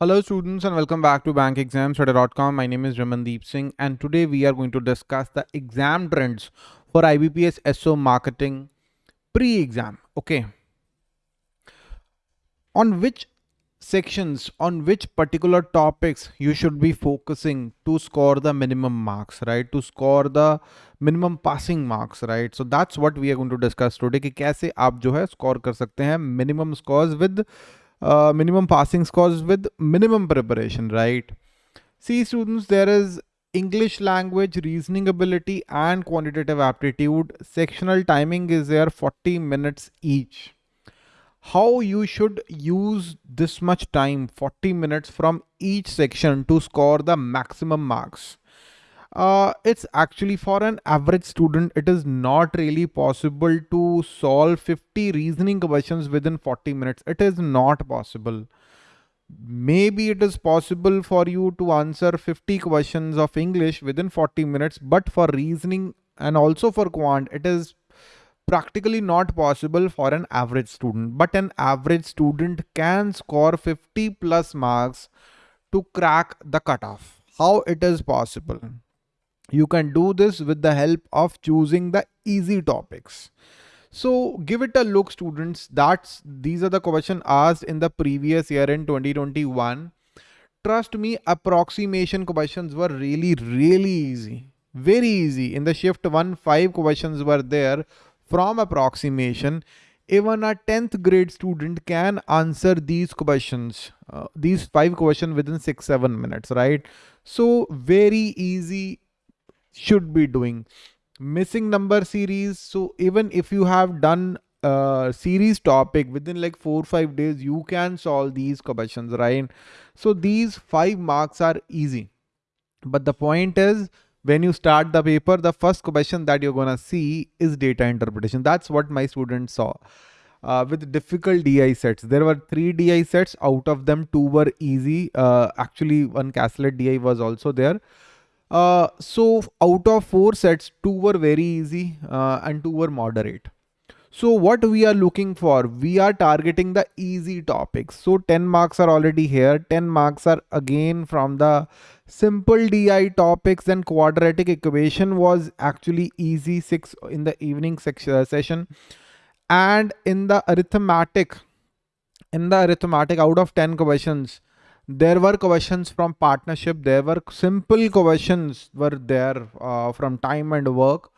Hello students and welcome back to bankexamstudy.com. My name is Ramandeep Singh and today we are going to discuss the exam trends for IBPS SO marketing pre-exam. Okay. On which sections, on which particular topics you should be focusing to score the minimum marks, right? To score the minimum passing marks, right? So that's what we are going to discuss today कि कैसे आप जो है score कर सकते हैं minimum scores with uh, minimum passing scores with minimum preparation, right? See students, there is English language, reasoning ability and quantitative aptitude. Sectional timing is there 40 minutes each. How you should use this much time, 40 minutes from each section to score the maximum marks uh, it's actually for an average student it is not really possible to solve 50 reasoning questions within 40 minutes. It is not possible. Maybe it is possible for you to answer 50 questions of english within 40 minutes but for reasoning and also for quant it is practically not possible for an average student. But an average student can score 50 plus marks to crack the cutoff. How it is possible you can do this with the help of choosing the easy topics. So give it a look students. That's These are the questions asked in the previous year in 2021. Trust me, approximation questions were really, really easy. Very easy. In the shift 1, 5 questions were there from approximation. Even a 10th grade student can answer these questions, uh, these 5 questions within 6-7 minutes, right? So very easy should be doing missing number series so even if you have done a series topic within like four or five days you can solve these questions right so these five marks are easy but the point is when you start the paper the first question that you're gonna see is data interpretation that's what my students saw uh, with difficult DI sets. There were three DI sets. Out of them, two were easy. Uh, actually, one Caselet DI was also there. Uh, so out of four sets, two were very easy uh, and two were moderate. So what we are looking for, we are targeting the easy topics. So 10 marks are already here. 10 marks are again from the simple DI topics and quadratic equation was actually easy six in the evening uh, session. And in the arithmetic, in the arithmetic out of 10 questions, there were questions from partnership. There were simple questions were there uh, from time and work.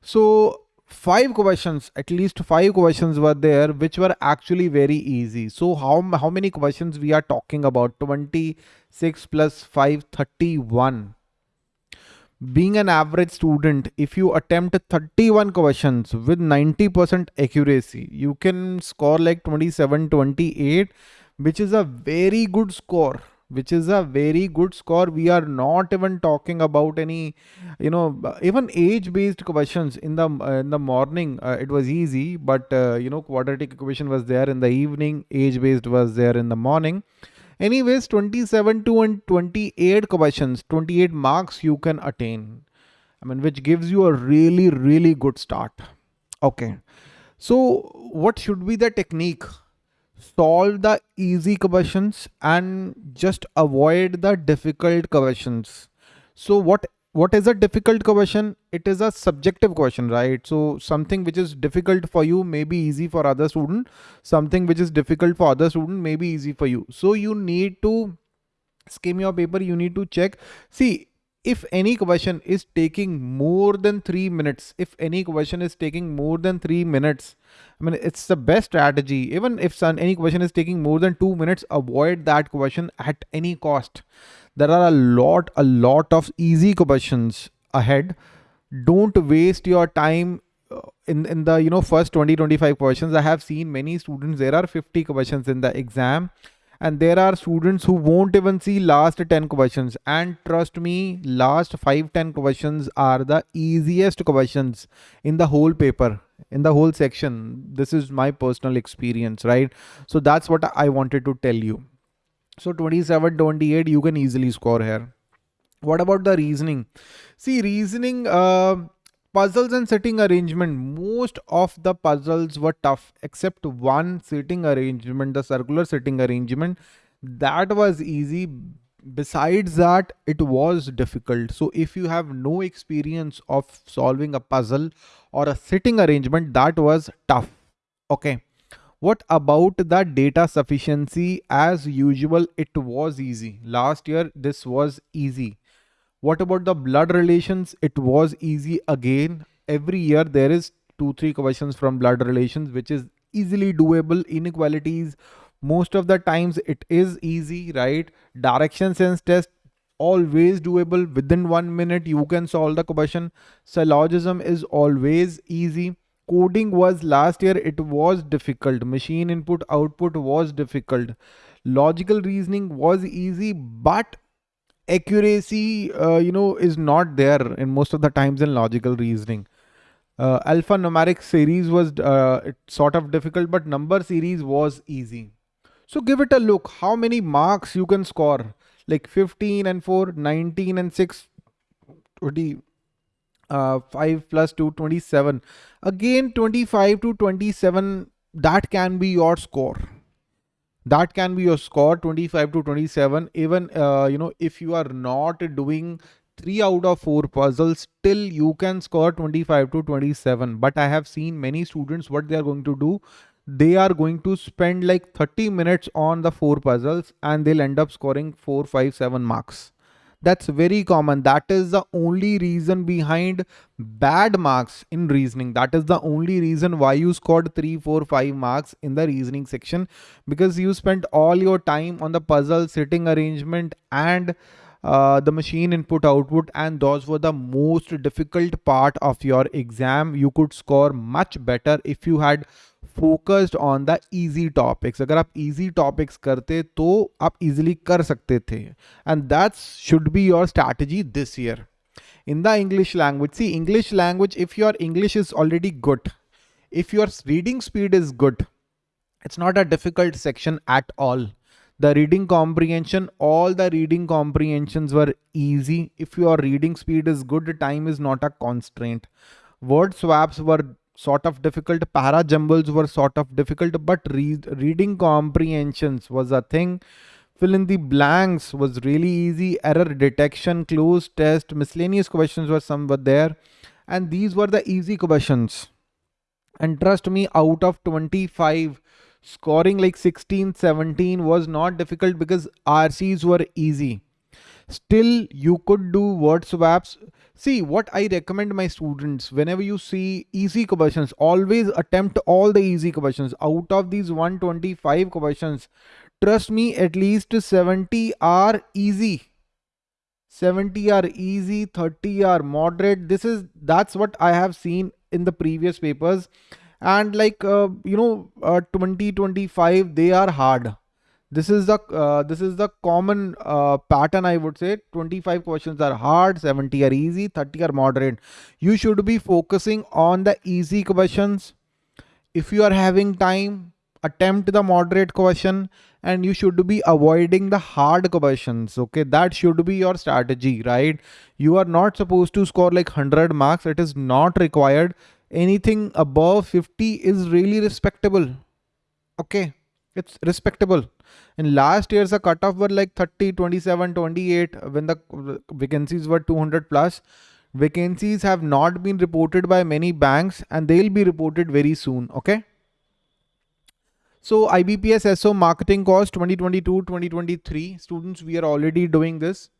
So five questions at least five questions were there which were actually very easy. So how how many questions we are talking about? 26 plus 5 31 being an average student if you attempt 31 questions with 90% accuracy you can score like 27 28 which is a very good score which is a very good score. We are not even talking about any you know even age based questions in the uh, in the morning uh, it was easy but uh, you know quadratic equation was there in the evening age based was there in the morning. Anyways 27 to and 28 questions 28 marks you can attain. I mean which gives you a really really good start. Okay. So what should be the technique solve the easy questions and just avoid the difficult questions. So what what is a difficult question? It is a subjective question, right? So something which is difficult for you may be easy for other student. Something which is difficult for other student may be easy for you. So you need to skim your paper. You need to check. See, if any question is taking more than three minutes, if any question is taking more than three minutes, I mean, it's the best strategy. Even if any question is taking more than two minutes, avoid that question at any cost. There are a lot, a lot of easy questions ahead. Don't waste your time uh, in, in the, you know, first 20, 25 questions. I have seen many students, there are 50 questions in the exam and there are students who won't even see last 10 questions. And trust me last 5 10 questions are the easiest questions in the whole paper in the whole section. This is my personal experience right? So that's what i wanted to tell you. So 27 28 you can easily score here. What about the reasoning? See reasoning uh, puzzles and sitting arrangement most of the puzzles were tough except one sitting arrangement the circular sitting arrangement. That was easy. Besides that it was difficult. So if you have no experience of solving a puzzle or a sitting arrangement that was tough. Okay. What about the data sufficiency? As usual it was easy. Last year this was easy what about the blood relations? It was easy again. Every year there is two three questions from blood relations which is easily doable. Inequalities most of the times it is easy right? Direction sense test always doable. Within one minute you can solve the question. Syllogism is always easy. Coding was last year. It was difficult. Machine input output was difficult. Logical reasoning was easy but accuracy uh, you know is not there in most of the times in logical reasoning uh, alphanumeric series was uh, sort of difficult but number series was easy so give it a look how many marks you can score like 15 and 4, 19 and 6, 20, uh, 5 plus 2, 27. Again 25 to 27 that can be your score. That can be your score 25 to 27 even uh, you know if you are not doing 3 out of 4 puzzles still you can score 25 to 27 but I have seen many students what they are going to do they are going to spend like 30 minutes on the four puzzles and they'll end up scoring four, five, seven marks. That's very common. That is the only reason behind bad marks in reasoning. That is the only reason why you scored three, four, five marks in the reasoning section because you spent all your time on the puzzle, sitting arrangement and uh, the machine input output and those were the most difficult part of your exam. You could score much better if you had focused on the easy topics अगर आप easy topics करते तो आप easily कर सकते थे and that's should be your strategy this year in the English language. See, English language, if your English is already good, if your reading speed is good, it's not a difficult section at all. The reading comprehension, all the reading comprehensions were easy. If your reading speed is good, time is not a constraint. Word swaps were sort of difficult. Para jumbles were sort of difficult, but read, reading comprehensions was a thing. Fill in the blanks was really easy. Error detection, cloze test, miscellaneous questions were some were there. And these were the easy questions. And trust me, out of 25, scoring like 16, 17 was not difficult because RCs were easy. Still, you could do word swaps See, what I recommend my students, whenever you see easy questions, always attempt all the easy questions. Out of these 125 questions, trust me, at least 70 are easy. 70 are easy, 30 are moderate. This is, that's what I have seen in the previous papers. And like, uh, you know, uh, 2025, they are hard this is the uh, this is the common uh, pattern i would say. 25 questions are hard 70 are easy 30 are moderate. You should be focusing on the easy questions. If you are having time attempt the moderate question and you should be avoiding the hard questions okay? That should be your strategy right? You are not supposed to score like 100 marks. It is not required. Anything above 50 is really respectable okay it's respectable. In last years the cutoff were like 30 27 28 when the vacancies were 200 plus vacancies have not been reported by many banks and they'll be reported very soon okay? So IBPS SO marketing course 2022 2023 students we are already doing this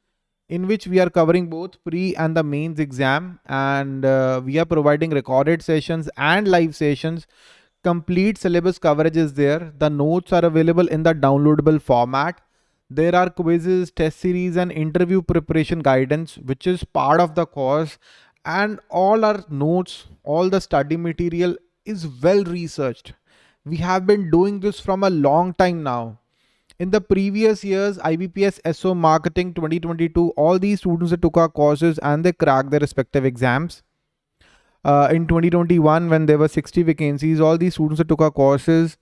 in which we are covering both pre and the mains exam. And uh, we are providing recorded sessions and live sessions complete syllabus coverage is there. The notes are available in the downloadable format. There are quizzes, test series and interview preparation guidance, which is part of the course. And all our notes, all the study material is well researched. We have been doing this from a long time now. In the previous years, IBPS SO Marketing 2022, all these students took our courses and they cracked their respective exams uh, in 2021 when there were 60 vacancies all these students that took our courses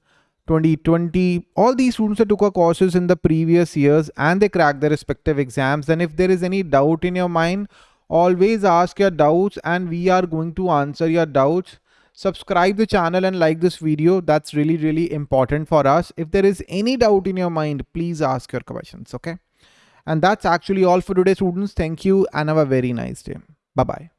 2020 all these students that took our courses in the previous years and they cracked their respective exams and if there is any doubt in your mind always ask your doubts and we are going to answer your doubts subscribe the channel and like this video. That's really, really important for us. If there is any doubt in your mind, please ask your questions, okay? And that's actually all for today, students. Thank you and have a very nice day. Bye-bye.